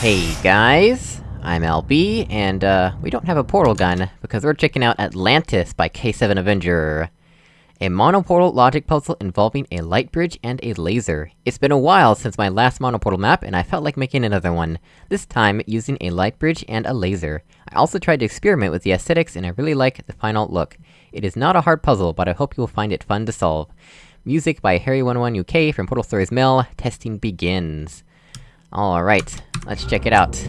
Hey guys, I'm LB, and uh, we don't have a portal gun, because we're checking out Atlantis by K7 Avenger. A monoportal logic puzzle involving a light bridge and a laser. It's been a while since my last monoportal map, and I felt like making another one. This time, using a light bridge and a laser. I also tried to experiment with the aesthetics, and I really like the final look. It is not a hard puzzle, but I hope you will find it fun to solve. Music by Harry11UK from Portal Stories Mel, testing begins. Alright, let's check it out.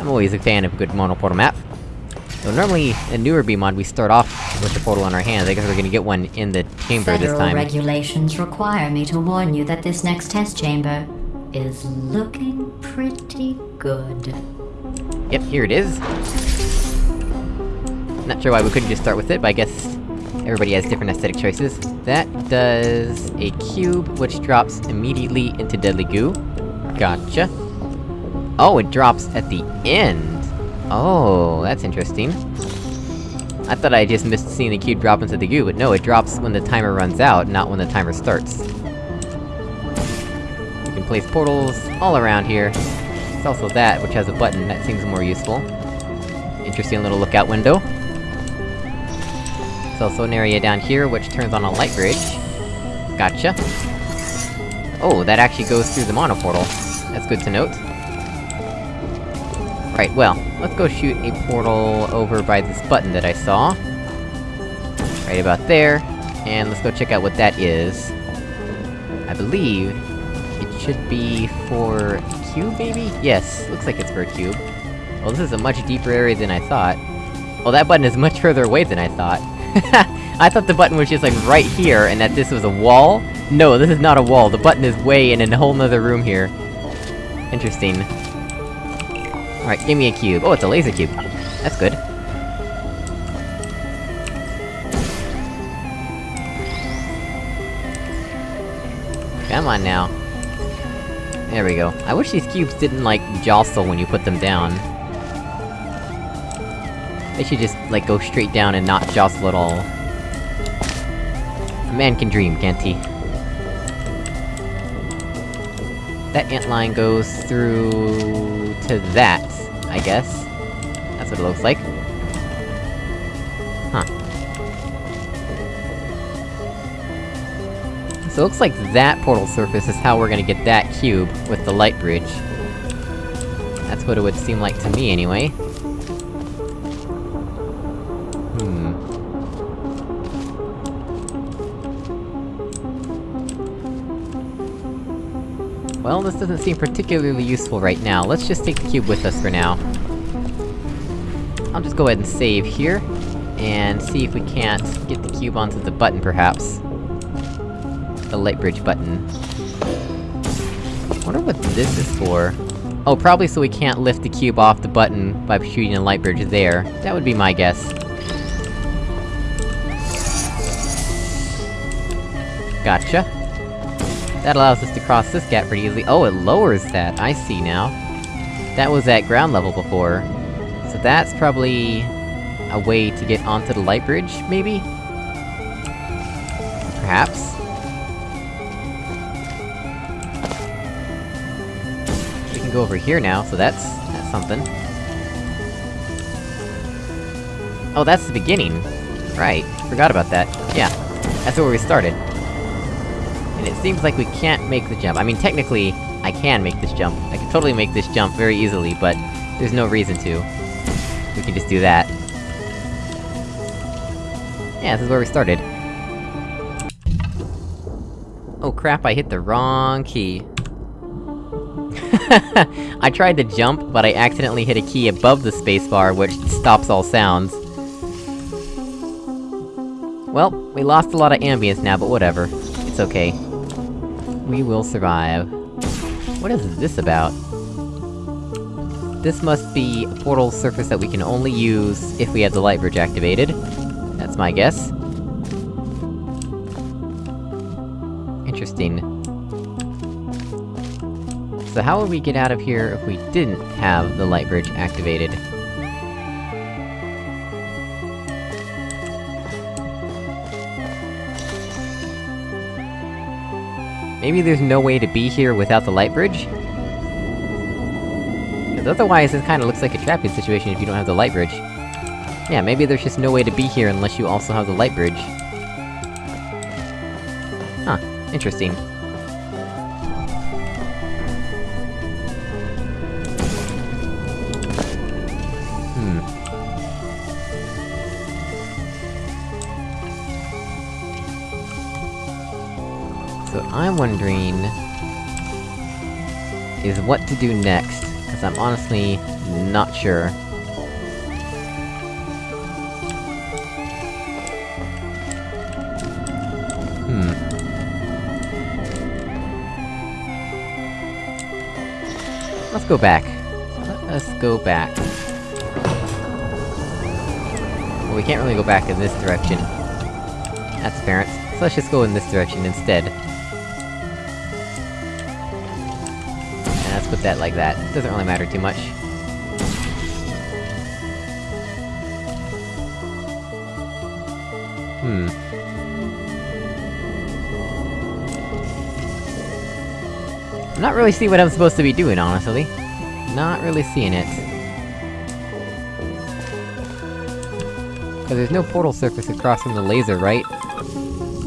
I'm always a fan of a good monoportal map. So normally, in newer BEEmod, we start off with the portal in our hands, I guess we're gonna get one in the chamber Federal this time. regulations require me to warn you that this next test chamber is looking pretty good. Yep, here it is. Not sure why we couldn't just start with it, but I guess everybody has different aesthetic choices. That does a cube, which drops immediately into Deadly Goo. Gotcha. Oh, it drops at the end! Oh, that's interesting. I thought I just missed seeing the cube drop into the goo, but no, it drops when the timer runs out, not when the timer starts. You can place portals all around here. It's also that, which has a button, that seems more useful. Interesting little lookout window. There's also an area down here, which turns on a light bridge. Gotcha. Oh, that actually goes through the monoportal. That's good to note. Right, well, let's go shoot a portal over by this button that I saw. Right about there. And let's go check out what that is. I believe... It should be for... a cube, maybe? Yes, looks like it's for a cube. Well, this is a much deeper area than I thought. Well, that button is much further away than I thought. I thought the button was just like right here, and that this was a wall? No, this is not a wall, the button is way in a whole nother room here. Interesting. Alright, give me a cube. Oh, it's a laser cube. That's good. Come on now. There we go. I wish these cubes didn't, like, jostle when you put them down. They should just, like, go straight down and not jostle at all. A man can dream, can't he? That ant line goes through... to that, I guess. That's what it looks like. Huh. So it looks like that portal surface is how we're gonna get that cube, with the light bridge. That's what it would seem like to me, anyway. Well, this doesn't seem particularly useful right now. Let's just take the cube with us for now. I'll just go ahead and save here, and see if we can't get the cube onto the button, perhaps. The light bridge button. wonder what this is for. Oh, probably so we can't lift the cube off the button by shooting a light bridge there. That would be my guess. Gotcha. That allows us to cross this gap pretty easily. Oh, it lowers that, I see now. That was at ground level before. So that's probably... a way to get onto the light bridge, maybe? Perhaps? We can go over here now, so that's... that's something. Oh, that's the beginning! Right, forgot about that. Yeah, that's where we started. And it seems like we can't make the jump. I mean, technically, I can make this jump. I can totally make this jump very easily, but there's no reason to. We can just do that. Yeah, this is where we started. Oh crap, I hit the wrong key. I tried to jump, but I accidentally hit a key above the spacebar, which stops all sounds. Well, we lost a lot of ambience now, but whatever. It's okay. We will survive. What is this about? This must be a portal surface that we can only use if we have the light bridge activated. That's my guess. Interesting. So how would we get out of here if we didn't have the light bridge activated? Maybe there's no way to be here without the light bridge? Because otherwise, this kinda looks like a trapping situation if you don't have the light bridge. Yeah, maybe there's just no way to be here unless you also have the light bridge. Huh, interesting. I'm wondering... is what to do next, because I'm honestly not sure. Hmm. Let's go back. Let us go back. Well, we can't really go back in this direction. That's apparent. So let's just go in this direction instead. Put that like that. Doesn't really matter too much. Hmm. I'm not really seeing what I'm supposed to be doing, honestly. Not really seeing it. Cause there's no portal surface across from the laser, right?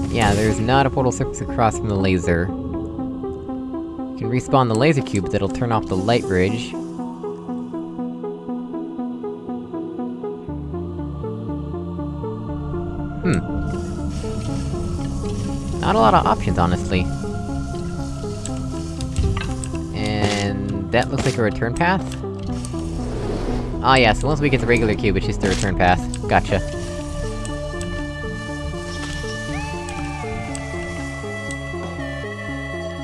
Yeah, there's not a portal surface across from the laser. Can respawn the laser cube, that'll turn off the light bridge. Hmm. Not a lot of options, honestly. And... that looks like a return path? Ah yeah, so once we get the regular cube, it's just the return path. Gotcha.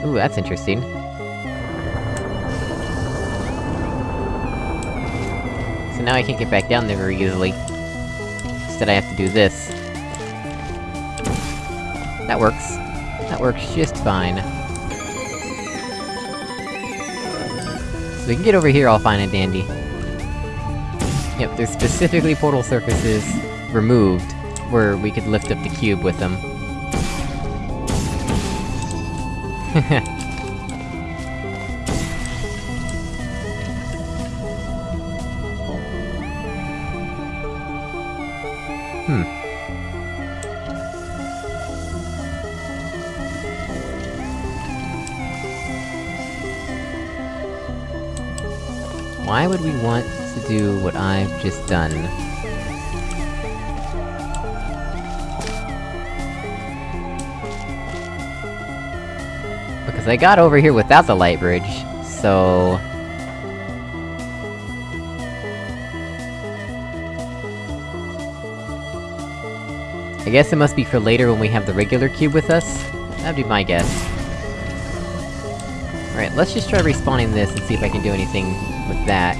Ooh, that's interesting. Now I can't get back down there very easily. Instead I have to do this. That works. That works just fine. So we can get over here all fine and dandy. Yep, there's specifically portal surfaces removed, where we could lift up the cube with them. Why would we want to do what I've just done? Because I got over here without the light bridge, so... I guess it must be for later when we have the regular cube with us? That'd be my guess. Alright, let's just try respawning this and see if I can do anything with that.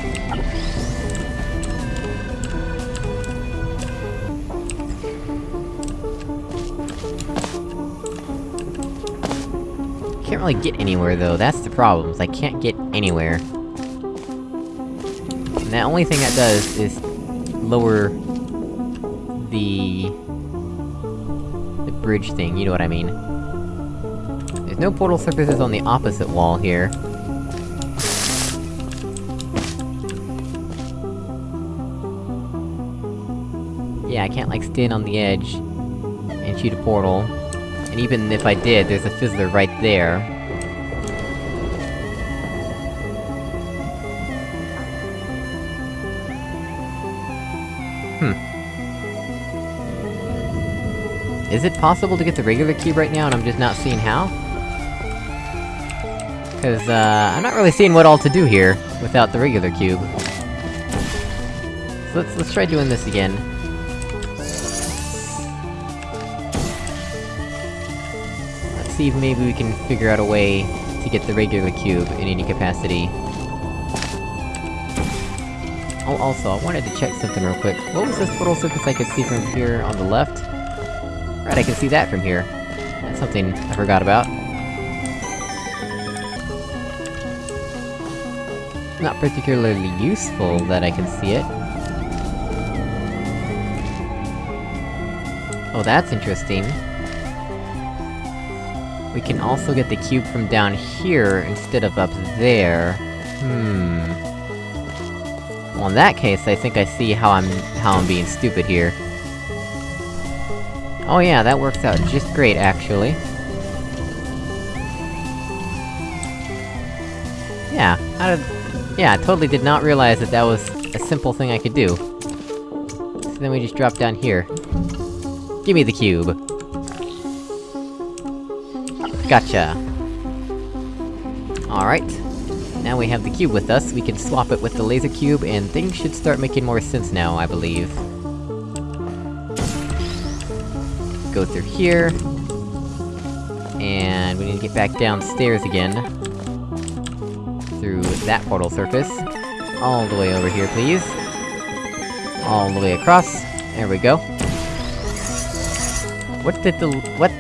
Can't really get anywhere though, that's the problem, is I can't get anywhere. And the only thing that does is... lower... the... the bridge thing, you know what I mean. No portal surfaces on the opposite wall here. Yeah, I can't like stand on the edge and shoot a portal. And even if I did, there's a fizzler right there. Hmm. Is it possible to get the regular cube right now and I'm just not seeing how? Cause, uh, I'm not really seeing what all to do here, without the regular cube. So let's- let's try doing this again. Let's see if maybe we can figure out a way to get the regular cube in any capacity. Oh, also, I wanted to check something real quick. What was this little surface I could see from here on the left? Right, I can see that from here. That's something I forgot about. Not particularly useful that I can see it. Oh, that's interesting. We can also get the cube from down here instead of up there. Hmm... Well, in that case, I think I see how I'm- how I'm being stupid here. Oh yeah, that works out just great, actually. Yeah, how did... Yeah, I totally did not realize that that was a simple thing I could do. So then we just drop down here. Give me the cube! Gotcha! Alright. Now we have the cube with us, we can swap it with the laser cube, and things should start making more sense now, I believe. Go through here... And we need to get back downstairs again. Through that portal surface. All the way over here, please. All the way across. There we go. What did the- what?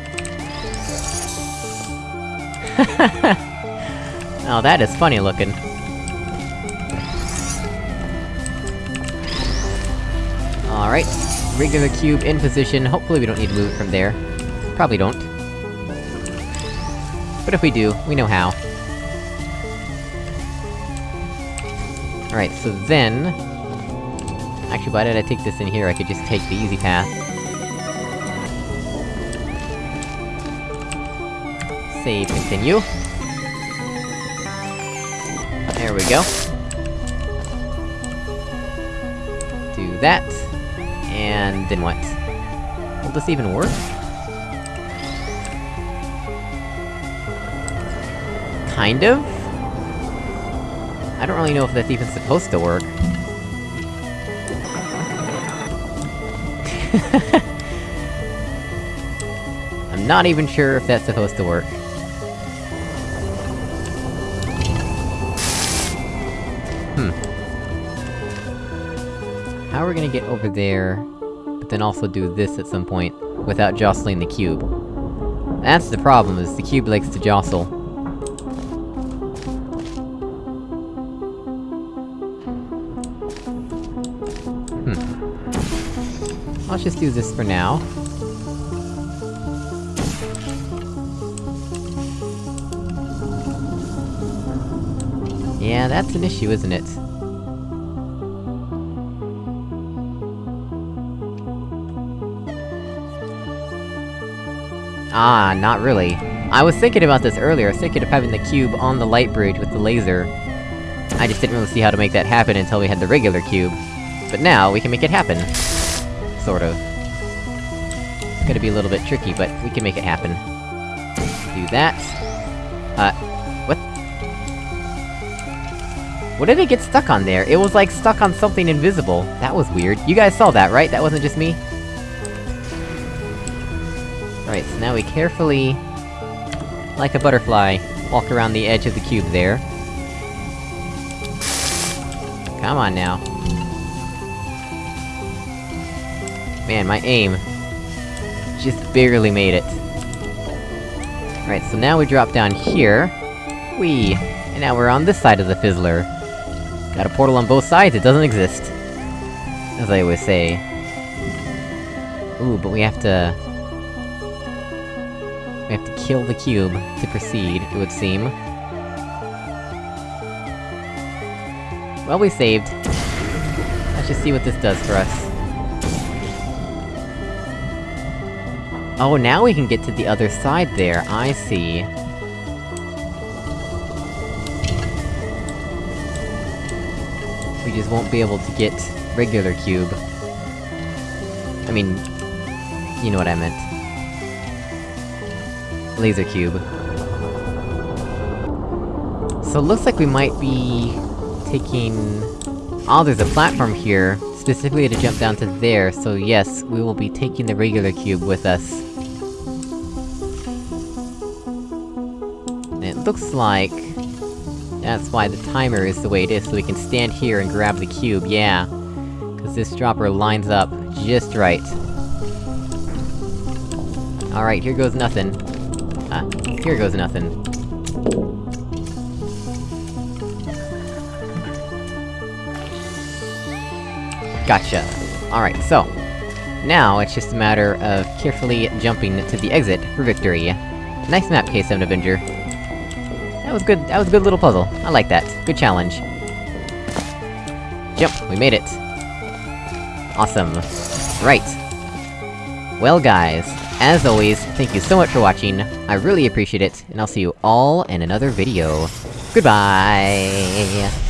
oh, that is funny looking. Alright, regular cube in position, hopefully we don't need to move it from there. Probably don't. But if we do, we know how. Alright, so then... Actually, why did I take this in here? I could just take the easy path. Save, continue. There we go. Do that. And then what? Will this even work? Kind of? I don't really know if that's even supposed to work. I'm not even sure if that's supposed to work. Hmm. How are we gonna get over there, but then also do this at some point, without jostling the cube? That's the problem, is the cube likes to jostle. Just do this for now. Yeah, that's an issue, isn't it? Ah, not really. I was thinking about this earlier, thinking of having the cube on the light bridge with the laser. I just didn't really see how to make that happen until we had the regular cube. But now, we can make it happen. Sort of. It's gonna be a little bit tricky, but we can make it happen. Do that. Uh, what? What did it get stuck on there? It was like stuck on something invisible. That was weird. You guys saw that, right? That wasn't just me? Alright, so now we carefully... Like a butterfly, walk around the edge of the cube there. Come on now. Man, my aim... Just barely made it. Right, so now we drop down here. Whee! And now we're on this side of the Fizzler. Got a portal on both sides, it doesn't exist. As I always say. Ooh, but we have to... We have to kill the cube to proceed, it would seem. Well, we saved. Let's just see what this does for us. Oh, now we can get to the other side there, I see. We just won't be able to get regular cube. I mean... You know what I meant. Laser cube. So it looks like we might be... taking... Oh, there's a platform here, specifically to jump down to there, so yes, we will be taking the regular cube with us. Looks like... That's why the timer is the way it is, so we can stand here and grab the cube, yeah. Cause this dropper lines up just right. Alright, here goes nothing. Ah, here goes nothing. Gotcha. Alright, so... Now, it's just a matter of carefully jumping to the exit for victory. Nice map, K7 Avenger. That was good- that was a good little puzzle. I like that. Good challenge. Jump! We made it! Awesome. Right. Well guys, as always, thank you so much for watching, I really appreciate it, and I'll see you all in another video. Goodbye!